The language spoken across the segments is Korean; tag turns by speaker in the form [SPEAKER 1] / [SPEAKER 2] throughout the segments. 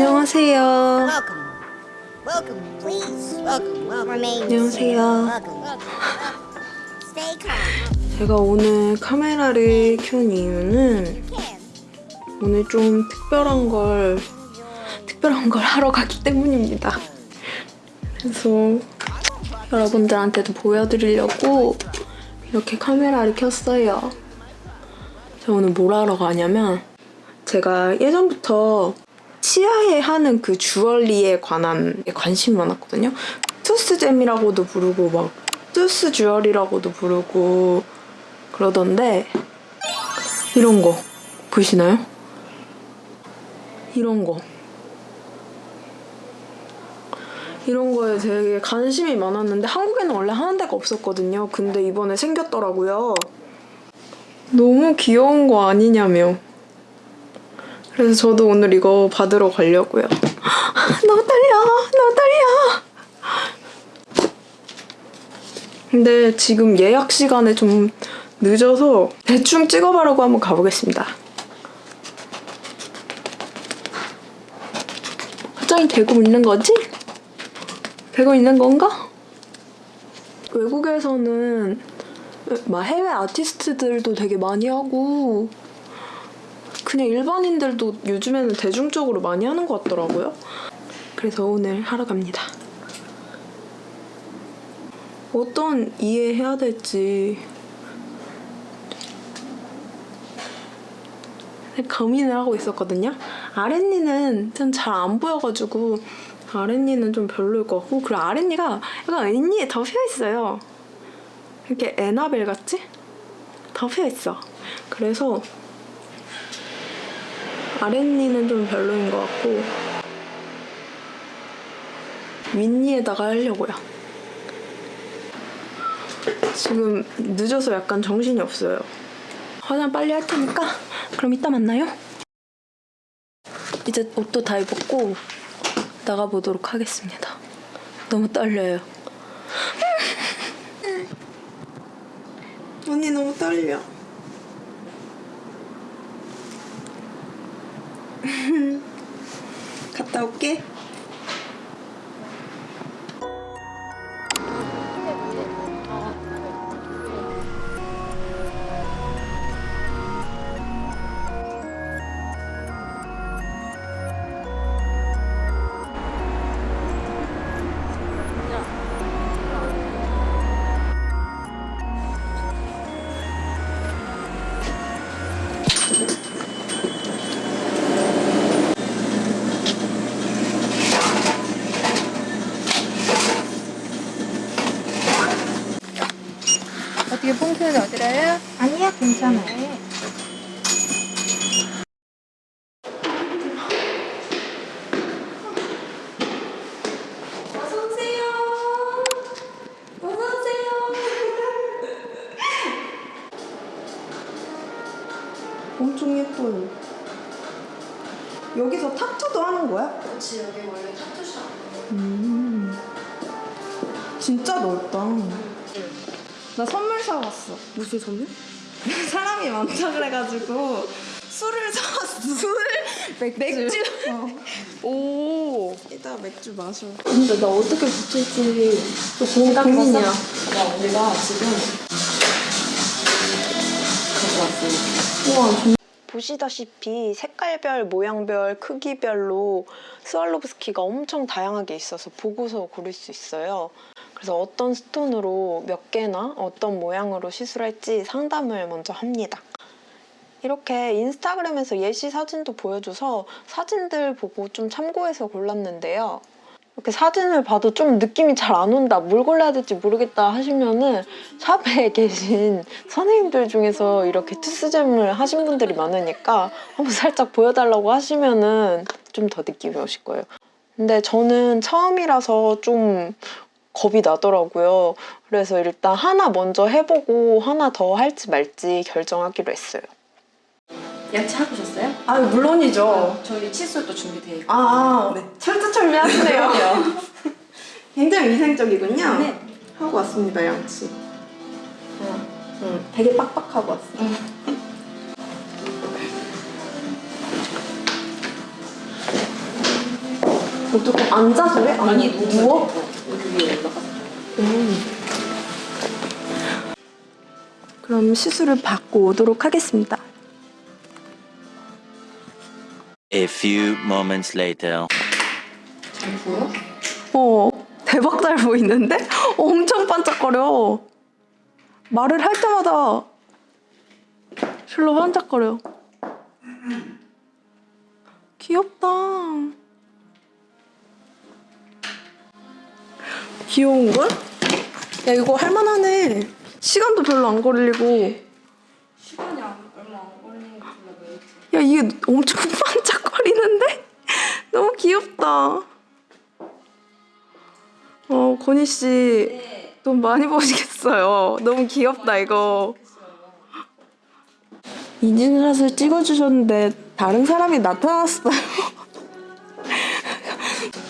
[SPEAKER 1] 안녕하세요. 안녕하세요. 제가 오늘 카메라를 켠 이유는. 오늘 좀 특별한 걸 특별한 걸 하러 가기 때문입니다. 그래서 여러분들한테도 보여드리려고 이렇게 카메라를 켰어요. 제가 오늘 뭘 하러 가냐면 제가 예전부터 치아에 하는 그 주얼리에 관한 관심이 많았거든요. 투스잼이라고도 부르고 막 투스 주얼이라고도 부르고 그러던데 이런 거 보이시나요? 이런 거 이런 거에 되게 관심이 많았는데 한국에는 원래 하는 데가 없었거든요. 근데 이번에 생겼더라고요. 너무 귀여운 거 아니냐며. 그래서 저도 오늘 이거 받으러 가려고요. 너무 떨려, 너무 떨려. 근데 지금 예약 시간에 좀 늦어서 대충 찍어보려고 한번 가보겠습니다. 화장이 되고 있는 거지? 되고 있는 건가? 외국에서는 막 해외 아티스트들도 되게 많이 하고 그냥 일반인들도 요즘에는 대중적으로 많이 하는 것 같더라고요. 그래서 오늘 하러 갑니다. 어떤 이해해야 될지 고민을 하고 있었거든요. 아랫니는 좀잘안 보여가지고 아랫니는 좀 별로일 것 같고 그리고 아랫니가 약간 윗니에 덮여 있어요. 이렇게 에나벨 같지? 덮여 있어. 그래서 아랫니는 좀 별로인 것 같고 윗니에다가 하려고요. 지금 늦어서 약간 정신이 없어요. 화장 빨리 할 테니까 그럼 이따 만나요. 이제 옷도 다 입었고 나가보도록 하겠습니다. 너무 떨려요. 언니 너무 떨려. 갔다 올게.
[SPEAKER 2] 뽕표는 어디라요?
[SPEAKER 1] 아니야, 괜찮아요. 어서 오세요. 어서 오세요. 엄청 예뻐요. 여기서 타투도 하는 거야?
[SPEAKER 2] 그렇지 여기 원래 타투샵
[SPEAKER 1] 음. 진짜 넓다. 나 선물 사왔어. 무슨 선물? 사람이 많다 그래가지고 술을 사왔어. 술? 맥주. 오. 이따 맥주 마셔. 근데 나 어떻게 붙일지 좀 고민이야.
[SPEAKER 2] 나 우리가 지금 갖고 왔어
[SPEAKER 1] 우와. 좀- 보시다시피 색깔별, 모양별, 크기별로 스왈로브스키가 엄청 다양하게 있어서 보고서 고를 수 있어요. 그래서 어떤 스톤으로 몇 개나 어떤 모양으로 시술할지 상담을 먼저 합니다. 이렇게 인스타그램에서 예시 사진도 보여줘서 사진들 보고 좀 참고해서 골랐는데요. 이렇게 사진을 봐도 좀 느낌이 잘 안 온다, 뭘 골라야 될지 모르겠다 하시면 은 샵에 계신 선생님들 중에서 이렇게 투스잼을 하신 분들이 많으니까 한번 살짝 보여달라고 하시면 은 좀 더 느낌이 오실 거예요. 근데 저는 처음이라서 좀 겁이 나더라고요. 그래서 일단 하나 먼저 해보고 하나 더 할지 말지 결정하기로 했어요.
[SPEAKER 2] 야채 해보셨어요?
[SPEAKER 1] 아 물론이죠.
[SPEAKER 2] 저희 칫솔도 준비되어 있고
[SPEAKER 1] 아
[SPEAKER 2] 네.
[SPEAKER 1] 철두철미하시네요. 굉장히 위생적이군요.
[SPEAKER 2] 네.
[SPEAKER 1] 하고 왔습니다 양치. 응, 응, 되게 빡빡하고 왔어. 어떻게 앉아서 해? 아니, 누워?
[SPEAKER 2] 여기 위에 올라가.
[SPEAKER 1] 그럼 시술을 받고 오도록 하겠습니다.
[SPEAKER 3] A few moments later.
[SPEAKER 2] 잘 보여?
[SPEAKER 1] 어, 대박 잘 보이는데? 엄청 반짝거려. 말을 할 때마다 실로 반짝거려. 귀엽다. 귀여운 걸? 야, 이거 할만하네. 시간도 별로 안 걸리고.
[SPEAKER 2] 시간이 안- 얼마 안 걸리는
[SPEAKER 1] 야, 이게 엄청 반짝거리는데? 너무 귀엽다. 어, 건희 씨.
[SPEAKER 2] 네.
[SPEAKER 1] 돈 많이 버시겠어요. 너무 귀엽다, 이거. 인증샷을 찍어주셨는데, 다른 사람이 나타났어요.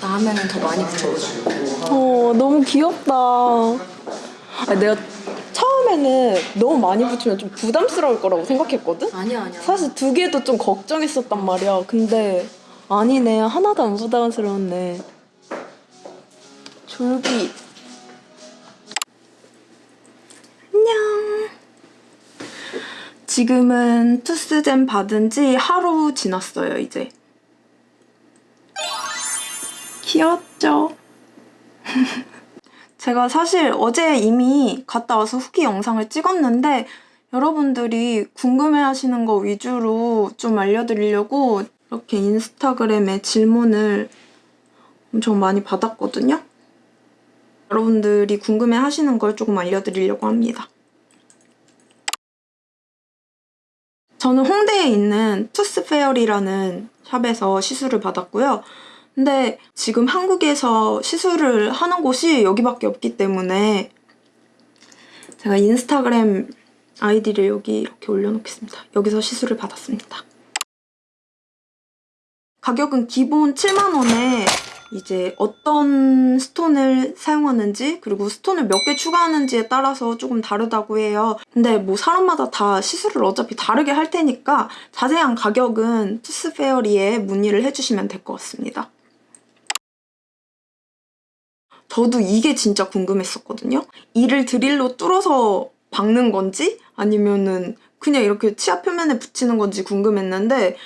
[SPEAKER 2] 다음에는 더 많이 붙여줘.
[SPEAKER 1] 어, 너무 귀엽다. 아, 내가 처음에는 너무 많이 붙이면 좀 부담스러울 거라고 생각했거든?
[SPEAKER 2] 아니야 아니야.
[SPEAKER 1] 사실 두 개도 좀 걱정했었단 말이야. 근데 아니네. 하나도 안 부담스러웠네. 졸비. 안녕. 지금은 투스젠 받은 지 하루 지났어요, 이제. 귀엽죠? 제가 사실 어제 이미 갔다 와서 후기 영상을 찍었는데 여러분들이 궁금해 하시는 거 위주로 좀 알려드리려고 이렇게 인스타그램에 질문을 엄청 많이 받았거든요. 여러분들이 궁금해 하시는 걸 조금 알려드리려고 합니다. 저는 홍대에 있는 투스페어리라는 샵에서 시술을 받았고요. 근데 지금 한국에서 시술을 하는 곳이 여기밖에 없기 때문에 제가 인스타그램 아이디를 여기 이렇게 올려놓겠습니다. 여기서 시술을 받았습니다. 가격은 기본 7만원에 이제 어떤 스톤을 사용하는지 그리고 스톤을 몇 개 추가하는지에 따라서 조금 다르다고 해요. 근데 뭐 사람마다 다 시술을 어차피 다르게 할 테니까 자세한 가격은 투스페어리에 문의를 해주시면 될 것 같습니다. 저도 이게 진짜 궁금했었거든요. 이를 드릴로 뚫어서 박는 건지 아니면은 그냥 이렇게 치아 표면에 붙이는 건지 궁금했는데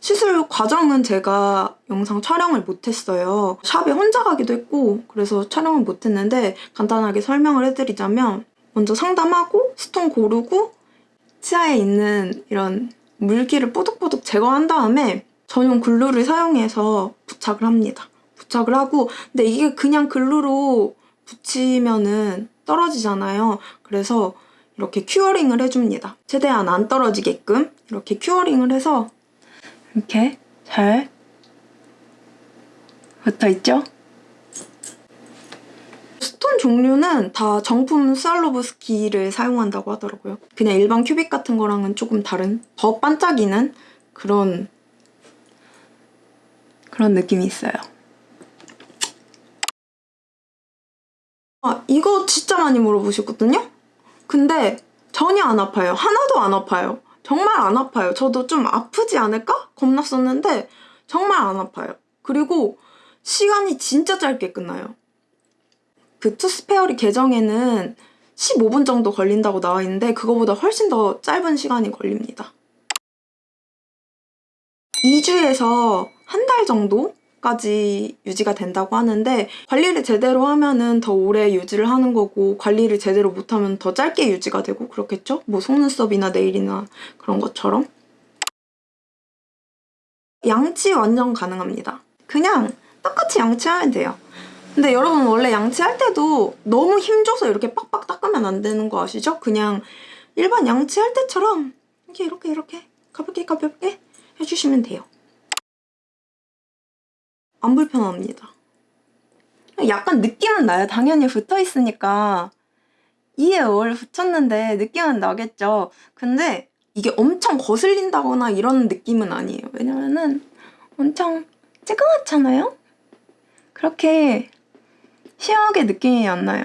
[SPEAKER 1] 시술 과정은 제가 영상 촬영을 못했어요. 샵에 혼자 가기도 했고 그래서 촬영을 못했는데 간단하게 설명을 해드리자면 먼저 상담하고 스톤 고르고 치아에 있는 이런 물기를 뽀득뽀득 제거한 다음에 전용 글루를 사용해서 부착을 합니다. 부착을 하고 근데 이게 그냥 glue로 붙이면은 떨어지잖아요. 그래서 이렇게 curing을 해줍니다. 최대한 안 떨어지게끔 이렇게 curing을 해서 이렇게 잘 붙어있죠? stone 종류는 다 정품 스왈로브스키를 사용한다고 하더라고요. 그냥 일반 큐빅 같은 거랑은 조금 다른 더 반짝이는 그런 그런 느낌이 있어요. 아, 이거 진짜 많이 물어보셨거든요? 근데 전혀 안 아파요. 하나도 안 아파요. 정말 안 아파요. 저도 좀 아프지 않을까? 겁났었는데 정말 안 아파요. 그리고 시간이 진짜 짧게 끝나요. 그 투스페어리 계정에는 15분 정도 걸린다고 나와 있는데 그거보다 훨씬 더 짧은 시간이 걸립니다. 2주에서 한 달 정도 까지 유지가 된다고 하는데 관리를 제대로 하면은 더 오래 유지를 하는 거고 관리를 제대로 못하면 더 짧게 유지가 되고 그렇겠죠? 뭐 속눈썹이나 네일이나 그런 것처럼 양치 완전 가능합니다. 그냥 똑같이 양치하면 돼요. 근데 여러분 원래 양치할 때도 너무 힘줘서 이렇게 빡빡 닦으면 안 되는 거 아시죠? 그냥 일반 양치할 때처럼 이렇게 이렇게 이렇게 가볍게 가볍게 해주시면 돼요. 안 불편합니다. 약간 느낌은 나요. 당연히 붙어 있으니까 이에 월 붙였는데 느낌은 나겠죠. 근데 이게 엄청 거슬린다거나 이런 느낌은 아니에요. 왜냐면은 엄청 찌그맣잖아요? 그렇게 심하게 느낌이 안 나요.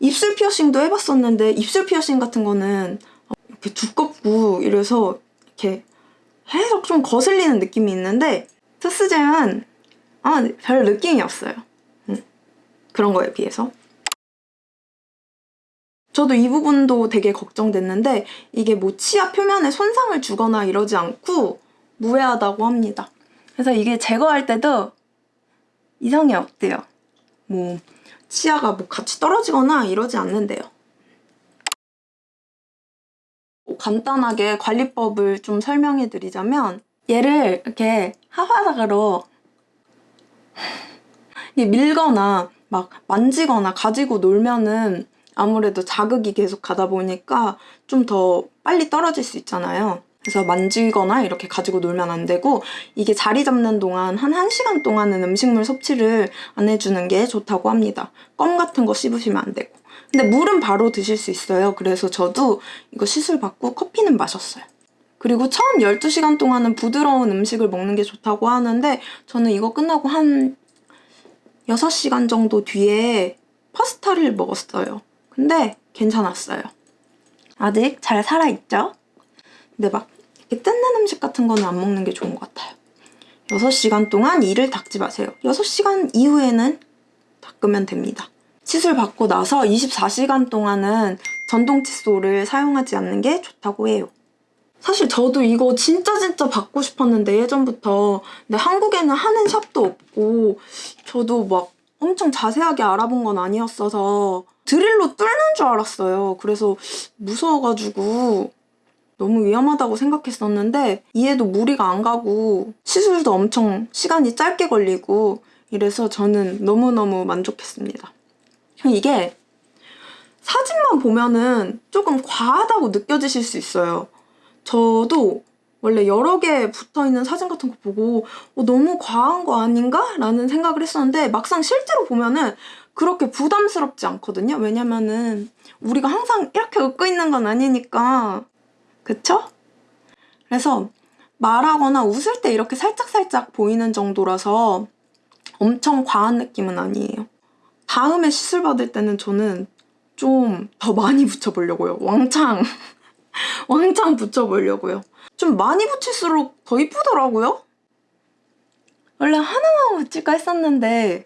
[SPEAKER 1] 입술 피어싱도 해봤었는데 입술 피어싱 같은 거는 이렇게 두껍고 이래서 이렇게 계속 좀 거슬리는 느낌이 있는데 투스잼은 아, 네, 별 느낌이 없어요. 음, 그런 거에 비해서. 저도 이 부분도 되게 걱정됐는데 이게 뭐 치아 표면에 손상을 주거나 이러지 않고 무해하다고 합니다. 그래서 이게 제거할 때도 이상이 없대요. 뭐 치아가 뭐 같이 떨어지거나 이러지 않는데요. 뭐 간단하게 관리법을 좀 설명해 드리자면 얘를 이렇게 하바닥으로 밀거나 막 만지거나 가지고 놀면은 아무래도 자극이 계속 가다 보니까 좀 더 빨리 떨어질 수 있잖아요. 그래서 만지거나 이렇게 가지고 놀면 안 되고 이게 자리 잡는 동안 한 1시간 동안은 음식물 섭취를 안 해주는 게 좋다고 합니다. 껌 같은 거 씹으시면 안 되고. 근데 물은 바로 드실 수 있어요. 그래서 저도 이거 시술 받고 커피는 마셨어요. 그리고 처음 12시간 동안은 부드러운 음식을 먹는 게 좋다고 하는데 저는 이거 끝나고 한 6시간 정도 뒤에 파스타를 먹었어요. 근데 괜찮았어요. 아직 잘 살아있죠? 근데 막 이렇게 뜯는 음식 같은 거는 안 먹는 게 좋은 것 같아요. 6시간 동안 이를 닦지 마세요. 6시간 이후에는 닦으면 됩니다. 시술 받고 나서 24시간 동안은 전동 칫솔을 사용하지 않는 게 좋다고 해요. 사실 저도 이거 진짜 진짜 받고 싶었는데 예전부터 근데 한국에는 하는 샵도 없고 저도 막 엄청 자세하게 알아본 건 아니었어서 드릴로 뚫는 줄 알았어요. 그래서 무서워가지고 너무 위험하다고 생각했었는데 이에도 무리가 안 가고 시술도 엄청 시간이 짧게 걸리고 이래서 저는 너무너무 만족했습니다. 이게 사진만 보면은 조금 과하다고 느껴지실 수 있어요. 저도 원래 여러 개 붙어 있는 사진 같은 거 보고 어, 너무 과한 거 아닌가? 라는 생각을 했었는데 막상 실제로 보면은 그렇게 부담스럽지 않거든요. 왜냐면은 우리가 항상 이렇게 웃고 있는 건 아니니까. 그쵸? 그래서 말하거나 웃을 때 이렇게 살짝살짝 보이는 정도라서 엄청 과한 느낌은 아니에요. 다음에 시술 받을 때는 저는 좀 더 많이 붙여보려고요. 왕창. 왕창 붙여보려고요. 좀 많이 붙일수록 더 이쁘더라고요. 원래 하나만 붙일까 했었는데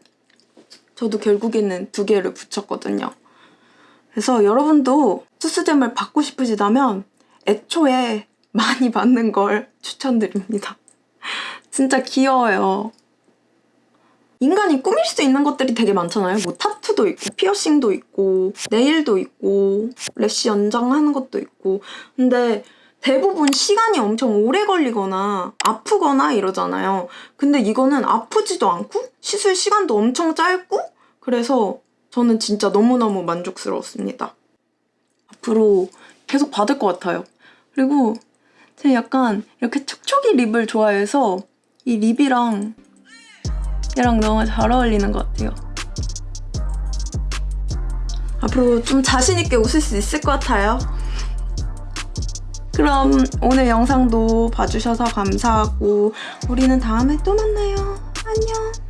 [SPEAKER 1] 저도 결국에는 두 개를 붙였거든요. 그래서 여러분도 수수잼을 받고 싶으시다면 애초에 많이 받는 걸 추천드립니다. 진짜 귀여워요. 인간이 꾸밀 수 있는 것들이 되게 많잖아요. 뭐 타투도 있고 피어싱도 있고 네일도 있고 래쉬 연장하는 것도 있고 근데 대부분 시간이 엄청 오래 걸리거나 아프거나 이러잖아요. 근데 이거는 아프지도 않고 시술 시간도 엄청 짧고 그래서 저는 진짜 너무너무 만족스러웠습니다. 앞으로 계속 받을 것 같아요. 그리고 제가 약간 이렇게 촉촉이 립을 좋아해서 이 립이랑 얘랑 너무 잘 어울리는 것 같아요. 앞으로 좀 자신있게 웃을 수 있을 것 같아요. 그럼 오늘 영상도 봐주셔서 감사하고 우리는 다음에 또 만나요. 안녕.